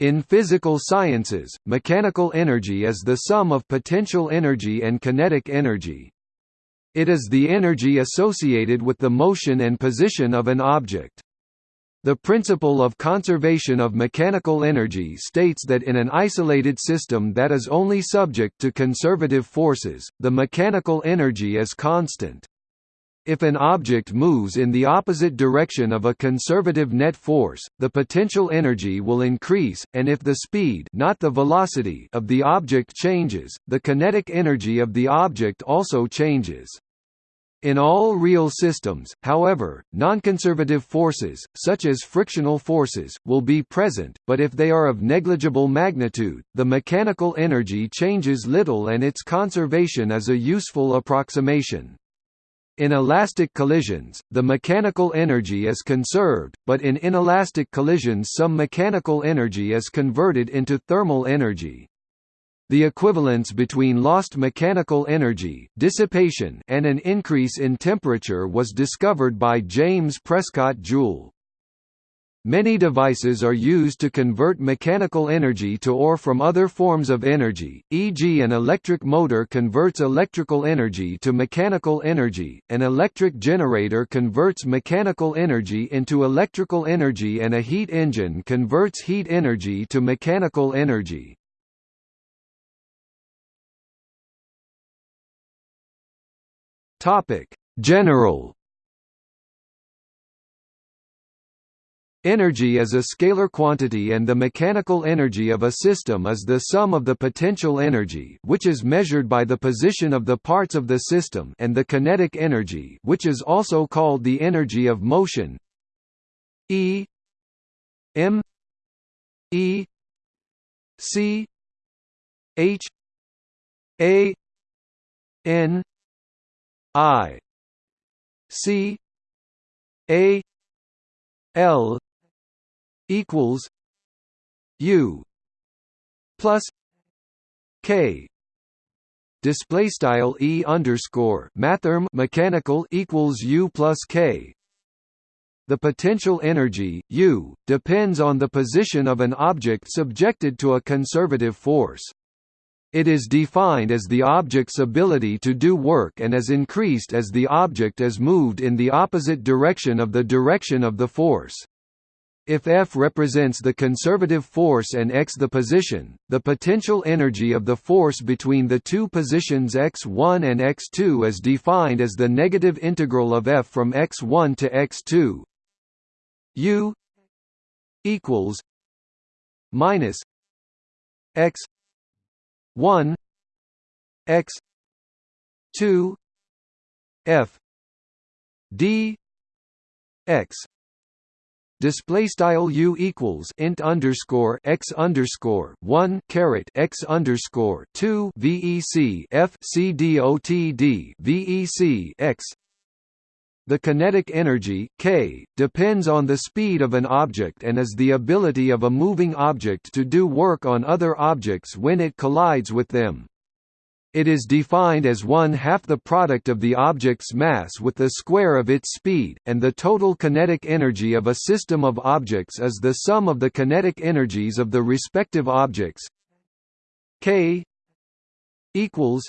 In physical sciences, mechanical energy is the sum of potential energy and kinetic energy. It is the energy associated with the motion and position of an object. The principle of conservation of mechanical energy states that in an isolated system that is only subject to conservative forces, the mechanical energy is constant. If an object moves in the opposite direction of a conservative net force, the potential energy will increase, and if the speed not the velocity of the object changes, the kinetic energy of the object also changes. In all real systems, however, nonconservative forces, such as frictional forces, will be present, but if they are of negligible magnitude, the mechanical energy changes little and its conservation is a useful approximation. In elastic collisions, the mechanical energy is conserved, but in inelastic collisions some mechanical energy is converted into thermal energy. The equivalence between lost mechanical energy dissipation and an increase in temperature was discovered by James Prescott Joule. Many devices are used to convert mechanical energy to or from other forms of energy, e.g. an electric motor converts electrical energy to mechanical energy, an electric generator converts mechanical energy into electrical energy and a heat engine converts heat energy to mechanical energy. General Energy is a scalar quantity and the mechanical energy of a system is the sum of the potential energy which is measured by the position of the parts of the system and the kinetic energy which is also called the energy of motion. E M E C H A N I C A L equals U plus K display style E underscore mathrm mechanical equals U plus K the potential energy, U, depends on the position of an object subjected to a conservative force. It is defined as the object's ability to do work and is increased as the object is moved in the opposite direction of the direction of the force. If F represents the conservative force and x the position, the potential energy of the force between the two positions x1 and x2 is defined as the negative integral of F from x1 to x2 U equals minus x 1 x 2 f d x display style u equals int underscore x underscore one caret x underscore two vec f c dot d vec x the kinetic energy k depends on the speed of an object and is the ability of a moving object to do work on other objects when it collides with them. It is defined as one half the product of the object's mass with the square of its speed, and the total kinetic energy of a system of objects is the sum of the kinetic energies of the respective objects. K equals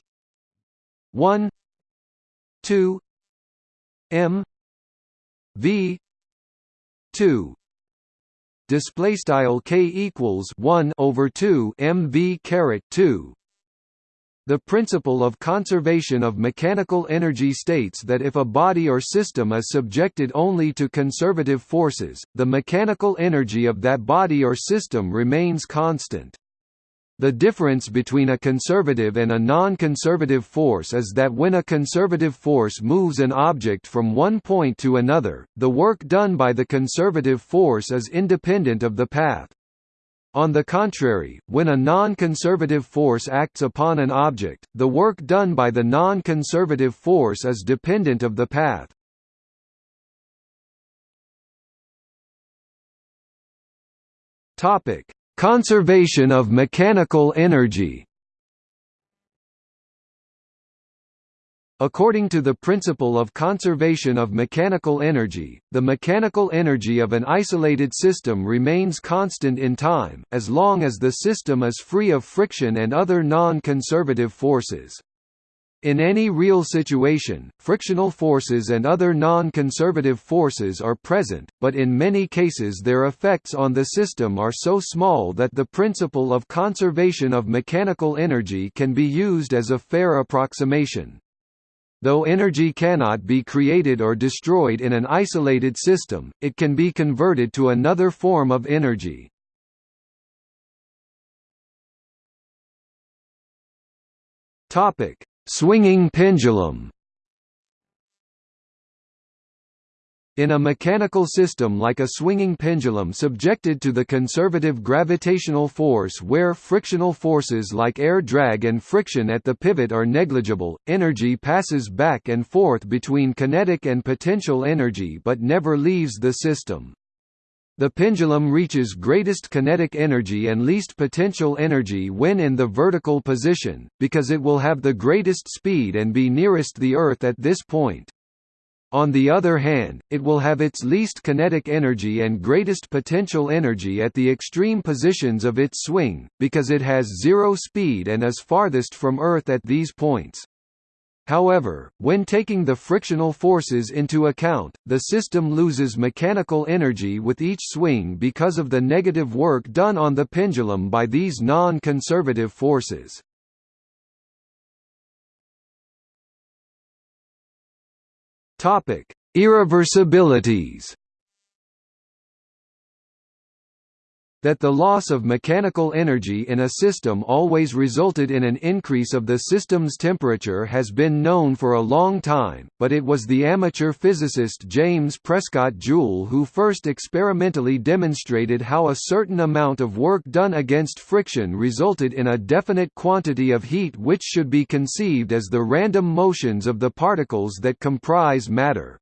1 2 m v 2 display style k equals 1 over 2 mv caret 2 the principle of conservation of mechanical energy states that if a body or system is subjected only to conservative forces, the mechanical energy of that body or system remains constant. The difference between a conservative and a non-conservative force is that when a conservative force moves an object from one point to another, the work done by the conservative force is independent of the path. On the contrary, when a non-conservative force acts upon an object, the work done by the non-conservative force is dependent of the path. Topic: Conservation of mechanical energy. According to the principle of conservation of mechanical energy, the mechanical energy of an isolated system remains constant in time, as long as the system is free of friction and other non-conservative forces. In any real situation, frictional forces and other non-conservative forces are present, but in many cases their effects on the system are so small that the principle of conservation of mechanical energy can be used as a fair approximation. Though energy cannot be created or destroyed in an isolated system, it can be converted to another form of energy. Swinging pendulum In a mechanical system like a swinging pendulum subjected to the conservative gravitational force where frictional forces like air drag and friction at the pivot are negligible, energy passes back and forth between kinetic and potential energy but never leaves the system. The pendulum reaches greatest kinetic energy and least potential energy when in the vertical position, because it will have the greatest speed and be nearest the Earth at this point. On the other hand, it will have its least kinetic energy and greatest potential energy at the extreme positions of its swing, because it has zero speed and is farthest from Earth at these points. However, when taking the frictional forces into account, the system loses mechanical energy with each swing because of the negative work done on the pendulum by these non-conservative forces. Irreversibilities that the loss of mechanical energy in a system always resulted in an increase of the system's temperature has been known for a long time, but it was the amateur physicist James Prescott Joule who first experimentally demonstrated how a certain amount of work done against friction resulted in a definite quantity of heat which should be conceived as the random motions of the particles that comprise matter.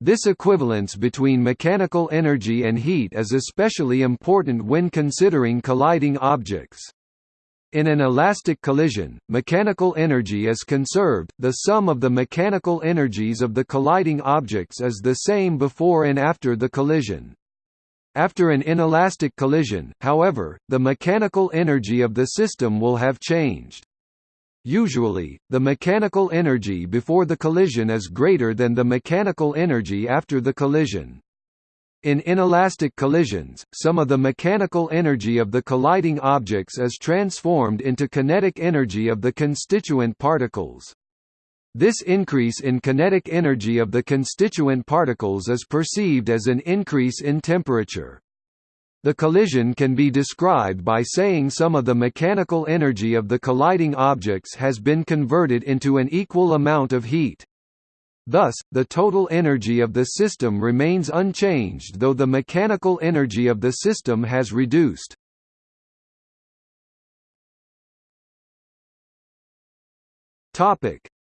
This equivalence between mechanical energy and heat is especially important when considering colliding objects. In an elastic collision, mechanical energy is conserved, the sum of the mechanical energies of the colliding objects is the same before and after the collision. After an inelastic collision, however, the mechanical energy of the system will have changed. Usually, the mechanical energy before the collision is greater than the mechanical energy after the collision. In inelastic collisions, some of the mechanical energy of the colliding objects is transformed into kinetic energy of the constituent particles. This increase in kinetic energy of the constituent particles is perceived as an increase in temperature. The collision can be described by saying some of the mechanical energy of the colliding objects has been converted into an equal amount of heat. Thus, the total energy of the system remains unchanged though the mechanical energy of the system has reduced.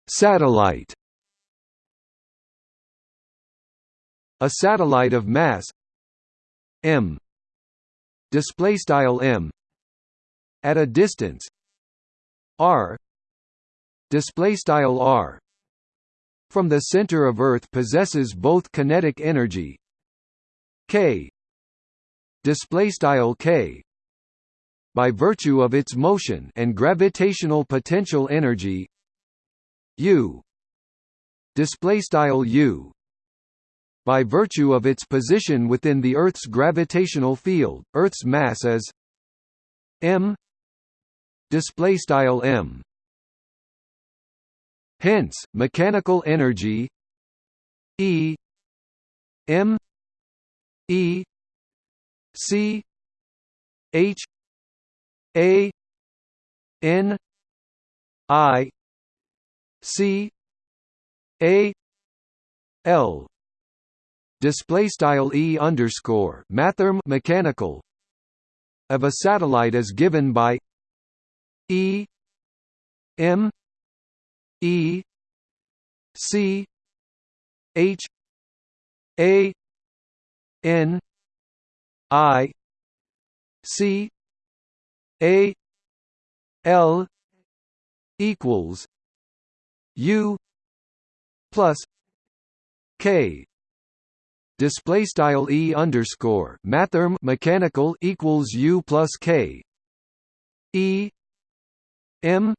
Satellite A satellite of mass m display style m at a distance r display style r from the center of earth possesses both kinetic energy k display style k by virtue of its motion and gravitational potential energy u display style u by virtue of its position within the Earth's gravitational field, Earth's mass is m style m. Hence, mechanical energy E m E C H A N I C A L display style e underscore mathrm mechanical of a satellite is given by e m e c h a n i c a l equals u plus k display style e underscore mathrm mechanical equals u plus k. E. M.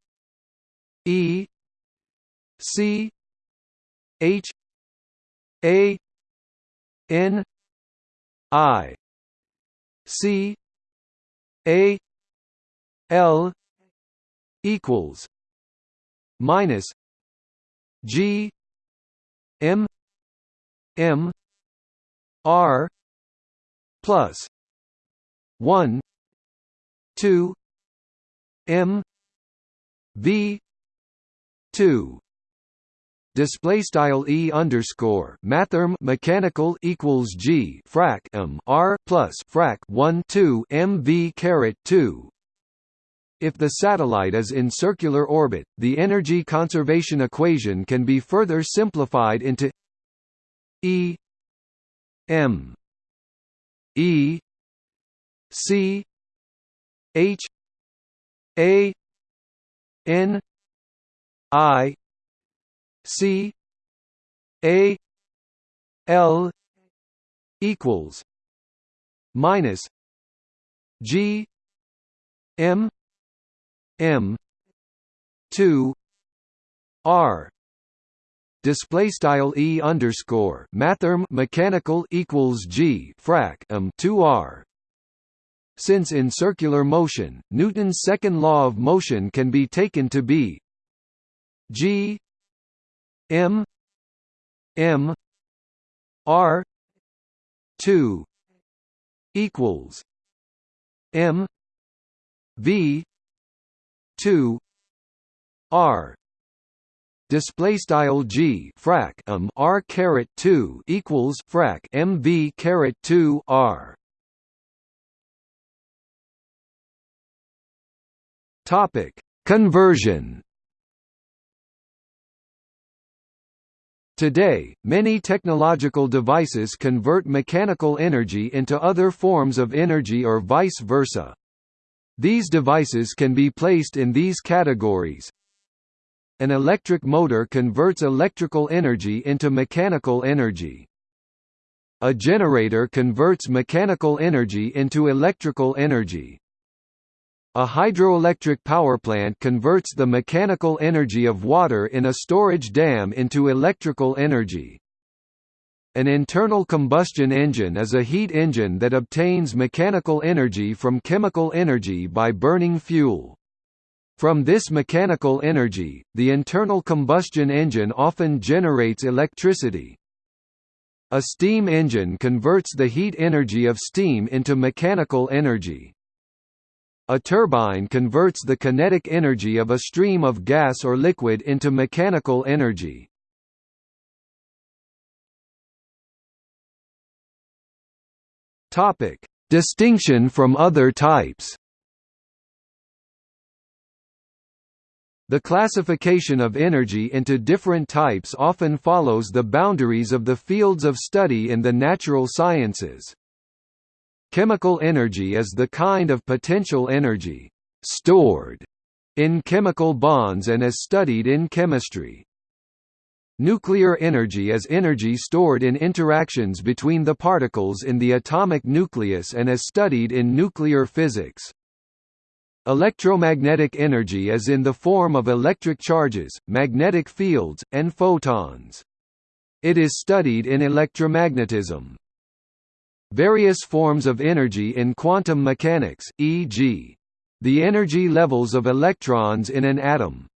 E. C. H. A. N. I. C. A. L. equals minus G. M. M R plus one two M V two. Display style e underscore mathrm mechanical equals g frac m r plus frac 1 2 mv caret 2 if the satellite is in circular orbit, the energy conservation equation can be further simplified into E m. E. C. H. A. N. I. C. A. L. equals minus G M M two R display style e underscore mathrm mechanical equals g frac m 2 r. Since in circular motion newton's second law of motion can be taken to be g m m r 2 equals m v 2 r display style g frac um r caret 2 equals frac mv caret 2 r topic conversion Today, many technological devices convert mechanical energy into other forms of energy or vice versa. These devices can be placed in these categories. An electric motor converts electrical energy into mechanical energy. A generator converts mechanical energy into electrical energy. A hydroelectric power plant converts the mechanical energy of water in a storage dam into electrical energy. An internal combustion engine is a heat engine that obtains mechanical energy from chemical energy by burning fuel. From this mechanical energy, the internal combustion engine often generates electricity. A steam engine converts the heat energy of steam into mechanical energy. A turbine converts the kinetic energy of a stream of gas or liquid into mechanical energy. Distinction from other types. The classification of energy into different types often follows the boundaries of the fields of study in the natural sciences. Chemical energy is the kind of potential energy stored in chemical bonds and is studied in chemistry. Nuclear energy is energy stored in interactions between the particles in the atomic nucleus and is studied in nuclear physics. Electromagnetic energy is in the form of electric charges, magnetic fields, and photons. It is studied in electromagnetism. Various forms of energy in quantum mechanics, e.g. the energy levels of electrons in an atom,